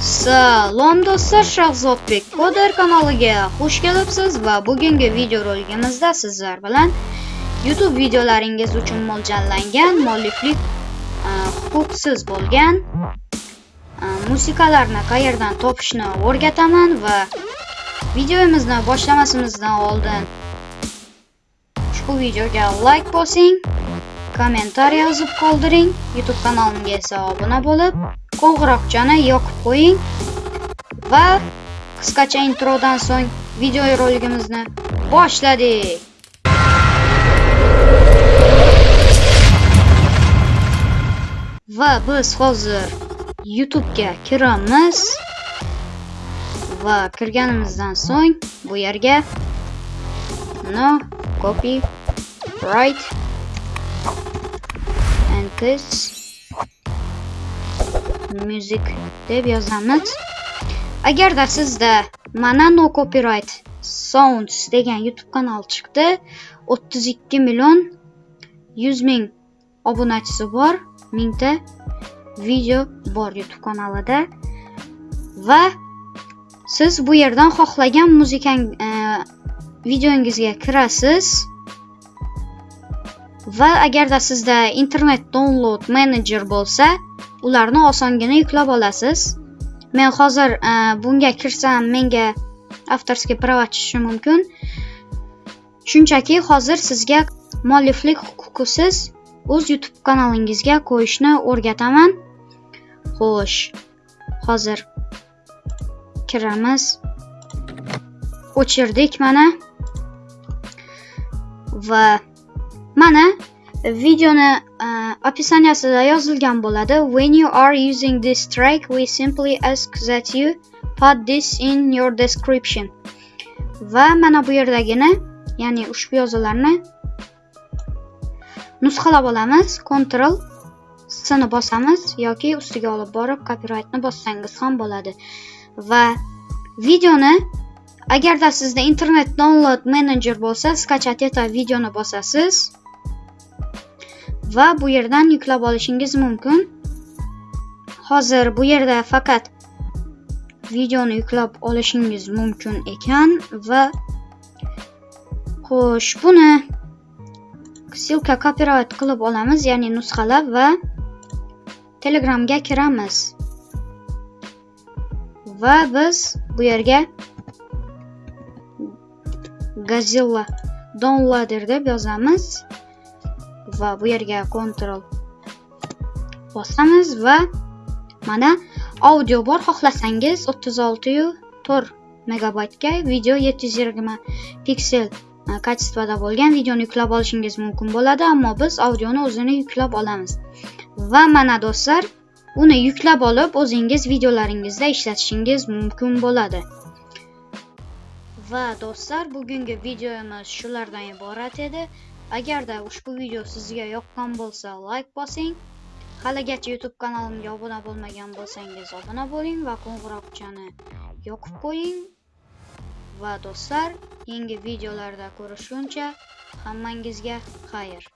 Salom do'stlar, Shahzodbek Koder kanaliga xush kelibsiz va bugungi video roligimizda sizlar bilan YouTube videolaringiz uchun mo'ljallangan mualliflik huquqsiz bo'lgan musiqalarni qayerdan topishni o'rgataman va videomizni boshlamasimizdan oldin ushbu videoga like bosing, kommentariy yozib qoldiring, YouTube kanalimga esa obuna bo'lib qo'ng'iroqchani yoqib qo'ying. Va qisqacha introdan so'ng video roligimizni boshladik. Va biz hozir YouTube'ga kiramiz. Va kirganimizdan so'ng bu yerga no copy right and this music deb yozamiz agarda sizda mana no copyright sounds degan youtube kanal chiqdi 32 million 100 ming obunachisi bor mingta video bor youtube kanalida. Va siz bu yerdan xohlagan muzikang e, videongizga kirasiz. Va agarda sizda internet download manager bo'lsa ularni osongina yuklab olasiz. Men hozir e, bunga kirsam menga авторский права tushishi mumkin. Shunchaki hozir sizga mualliflik huquqisiz o'z youtube kanalingizga qo'yishni o'rgataman. Xo'sh hozir kiramiz. O'chirdik mana. Va mana videoni e, описаниясida yozilgan bo'ladi when you are using this track we simply ask that you put this in your description. Va mana bu yerdagini ya'ni ushbu yozuvlarni nusxalab olamiz. Ctrl C ni bosamiz yoki ustiga olib borib copyrightni bossangiz ham bo'ladi. Va videoni agarda sizda internet download manager bo'lsa skachat eta videoni bosasiz. Va bu yerdan yuklab olishingiz mumkin. Hozir bu yerda faqat videoni yuklab olishingiz mumkin ekan va xo'sh buni ссылка copyright qilib olamiz ya'ni nusxalab va telegramga kiramiz. Va biz bu yerga gazilla downloader deb yozamiz. Va bu yerga Ctrl bosamiz va mana audio bor xohlasangiz 36 megabaytga video 720 piksel e, bo'lgan videoni yuklab olishingiz mumkin bo'ladi ammo biz audioni o'zini yuklab olamiz. Va mana do'stlar uni yuklab olib o'zingiz videolaringizda ishlatishingiz mumkin bo'ladi. Va do'stlar bugungi videomiz shulardan iborat edi. Agarda ushbu video sizga yoqqan bo'lsa like bosing. Haligacha youtube kanalimga obuna bo'lmagan bo'lsangiz obuna bo'ling va qo'ng'iroqchani yoqib qo'ying. Va do'stlar yangi videolarda ko'rishguncha hammangizga xayr.